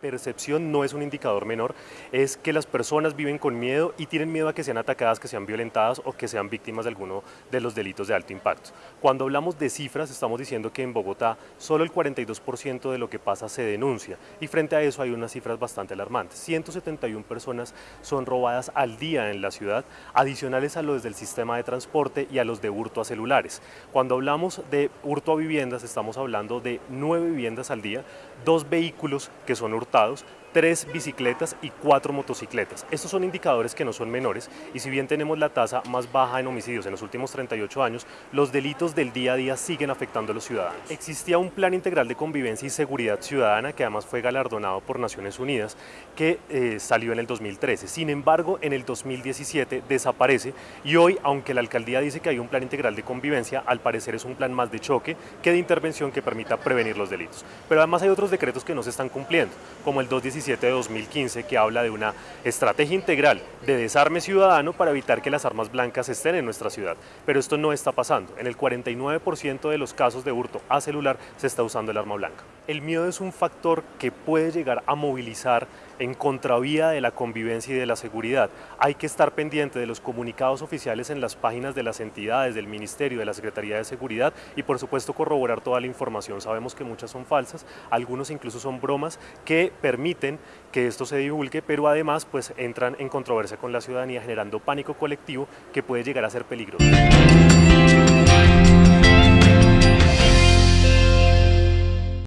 percepción no es un indicador menor, es que las personas viven con miedo y tienen miedo a que sean atacadas, que sean violentadas o que sean víctimas de alguno de los delitos de alto impacto. Cuando hablamos de cifras, estamos diciendo que en Bogotá solo el 42% de lo que pasa se denuncia y frente a eso hay unas cifras bastante alarmantes. 171 personas son robadas al día en la ciudad, adicionales a los del sistema de transporte y a los de hurto a celulares. Cuando hablamos de hurto a viviendas, estamos hablando de nueve viviendas al día, dos vehículos que son hurtados, hurtados tres bicicletas y cuatro motocicletas. Estos son indicadores que no son menores y si bien tenemos la tasa más baja en homicidios en los últimos 38 años, los delitos del día a día siguen afectando a los ciudadanos. Existía un plan integral de convivencia y seguridad ciudadana que además fue galardonado por Naciones Unidas que eh, salió en el 2013. Sin embargo, en el 2017 desaparece y hoy, aunque la alcaldía dice que hay un plan integral de convivencia, al parecer es un plan más de choque que de intervención que permita prevenir los delitos. Pero además hay otros decretos que no se están cumpliendo, como el 217 de 2015 que habla de una estrategia integral de desarme ciudadano para evitar que las armas blancas estén en nuestra ciudad. Pero esto no está pasando. En el 49% de los casos de hurto a celular se está usando el arma blanca. El miedo es un factor que puede llegar a movilizar en contravía de la convivencia y de la seguridad. Hay que estar pendiente de los comunicados oficiales en las páginas de las entidades, del Ministerio, de la Secretaría de Seguridad y por supuesto corroborar toda la información. Sabemos que muchas son falsas, algunos incluso son bromas que permiten que esto se divulgue, pero además pues entran en controversia con la ciudadanía generando pánico colectivo que puede llegar a ser peligroso.